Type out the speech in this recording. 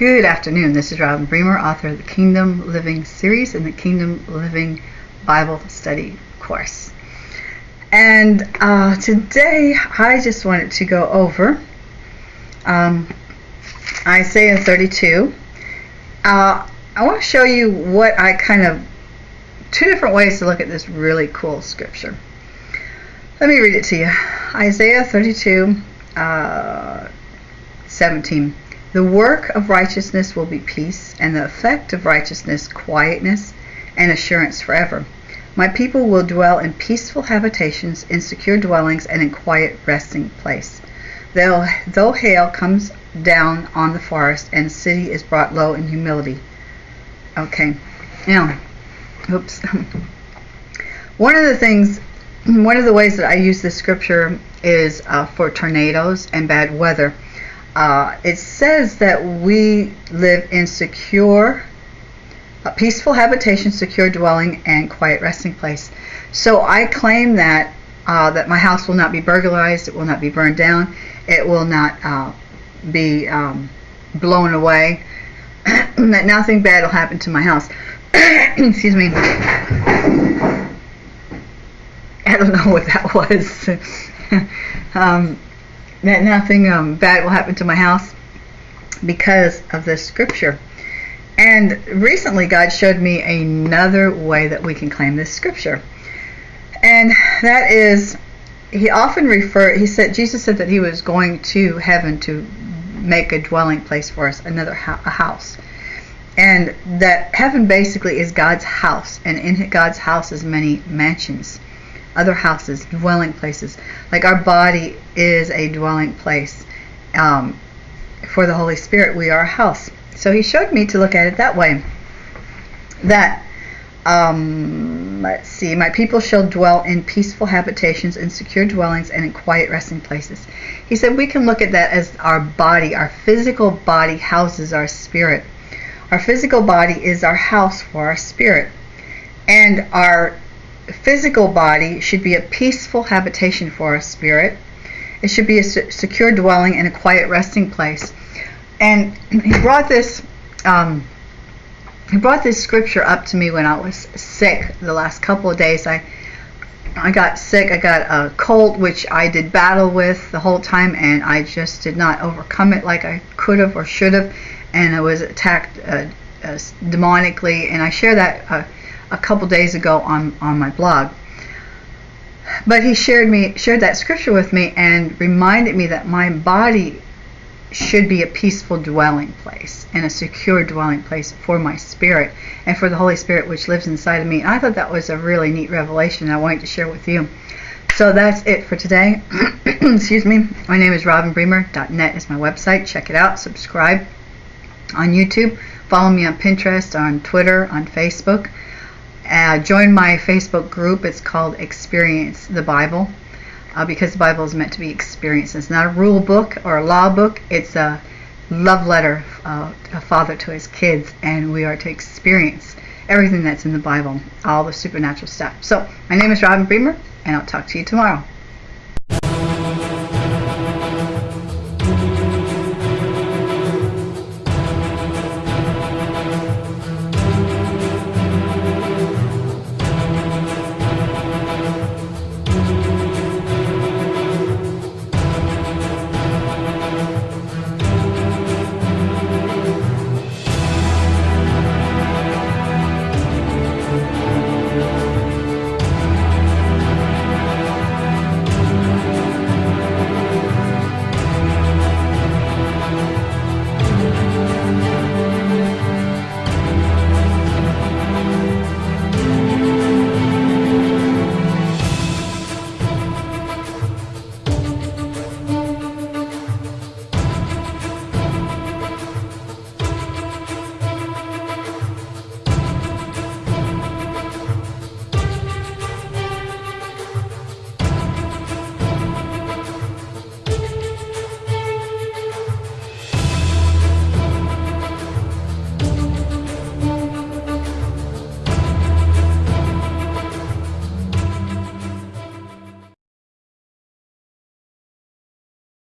Good afternoon. This is Robin Bremer, author of the Kingdom Living series and the Kingdom Living Bible Study course. And uh, today I just wanted to go over um, Isaiah 32. Uh, I want to show you what I kind of, two different ways to look at this really cool scripture. Let me read it to you. Isaiah 32, uh, 17. The work of righteousness will be peace, and the effect of righteousness quietness and assurance forever. My people will dwell in peaceful habitations, in secure dwellings, and in quiet resting place. Though, though hail comes down on the forest, and the city is brought low in humility. Okay, now, oops. one of the things, one of the ways that I use this scripture is uh, for tornadoes and bad weather uh, it says that we live in secure, a peaceful habitation, secure dwelling, and quiet resting place. So I claim that uh, that my house will not be burglarized, it will not be burned down, it will not uh, be um, blown away, that nothing bad will happen to my house. Excuse me. I don't know what that was. um, that nothing um, bad will happen to my house because of this scripture. And recently, God showed me another way that we can claim this scripture. And that is, he often referred, he said, Jesus said that he was going to heaven to make a dwelling place for us, another ho- a house. And that heaven basically is God's house, and in God's house is many mansions other houses, dwelling places. Like our body is a dwelling place. Um, for the Holy Spirit, we are a house. So he showed me to look at it that way. That, um, let's see, my people shall dwell in peaceful habitations, in secure dwellings, and in quiet resting places. He said we can look at that as our body, our physical body houses our spirit. Our physical body is our house for our spirit. And our physical body should be a peaceful habitation for our spirit. It should be a secure dwelling and a quiet resting place. And he brought this um, he brought this scripture up to me when I was sick the last couple of days. I I got sick. I got a cold, which I did battle with the whole time, and I just did not overcome it like I could have or should have. And I was attacked uh, uh, demonically, and I share that uh, a couple days ago on, on my blog. But he shared me shared that scripture with me and reminded me that my body should be a peaceful dwelling place and a secure dwelling place for my spirit and for the Holy Spirit which lives inside of me. And I thought that was a really neat revelation I wanted to share with you. So that's it for today. Excuse me. My name is robinbremer.net is my website. Check it out. Subscribe on YouTube. Follow me on Pinterest, on Twitter, on Facebook. Uh, join my Facebook group. It's called Experience the Bible uh, because the Bible is meant to be experienced. It's not a rule book or a law book. It's a love letter, uh, a father to his kids, and we are to experience everything that's in the Bible, all the supernatural stuff. So, my name is Robin Bremer, and I'll talk to you tomorrow.